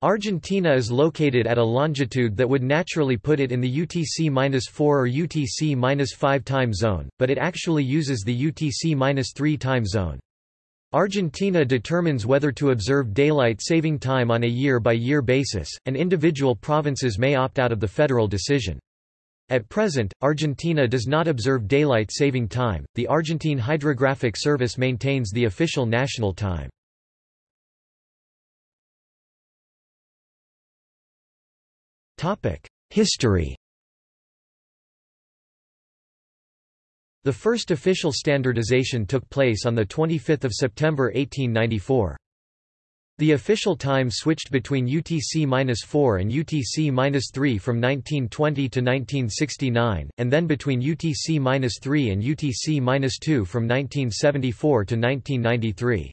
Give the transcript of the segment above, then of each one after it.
Argentina is located at a longitude that would naturally put it in the UTC-4 or UTC-5 time zone, but it actually uses the UTC-3 time zone. Argentina determines whether to observe daylight saving time on a year-by-year -year basis, and individual provinces may opt out of the federal decision. At present, Argentina does not observe daylight saving time. The Argentine Hydrographic Service maintains the official national time. History The first official standardization took place on 25 September 1894. The official time switched between UTC-4 and UTC-3 from 1920 to 1969, and then between UTC-3 and UTC-2 from 1974 to 1993.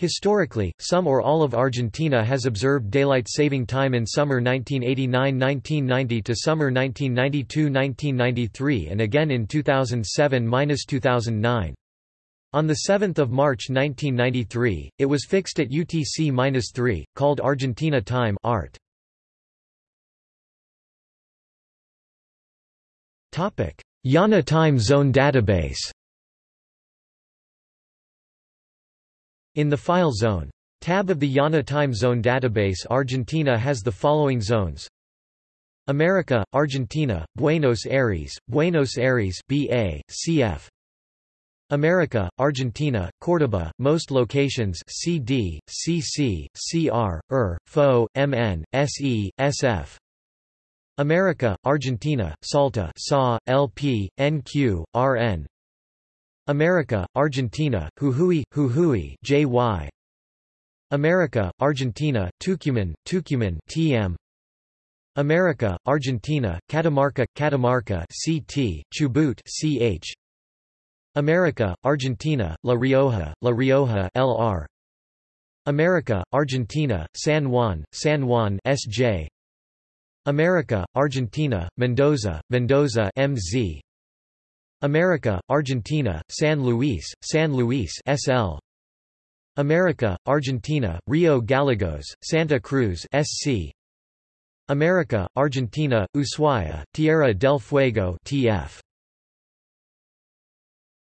Historically, some or all of Argentina has observed daylight saving time in summer 1989–1990 to summer 1992–1993 and again in 2007–2009. On 7 March 1993, it was fixed at UTC-3, called Argentina Time ART. IANA Time Zone Database In the File Zone. Tab of the IANA Time Zone database Argentina has the following zones. America, Argentina, Buenos Aires, Buenos Aires BA, CF America, Argentina, Córdoba, most locations CD, CC, CR, ER, FO, MN, SE, SF America, Argentina, Salta SA, LP, NQ, RN America, Argentina, Jujuy, Jujuy JY. America, Argentina, Tucumán, Tucumán TM. America, Argentina, Catamarca, Catamarca CT, Chubut CH. America, Argentina, La Rioja, La Rioja LR. America, Argentina, San Juan, San Juan SJ. America, Argentina, Mendoza, Mendoza MZ. America, Argentina, San Luis, San Luis SL. America, Argentina, Rio Gallegos, Santa Cruz SC. America, Argentina, Ushuaia, Tierra del Fuego TF.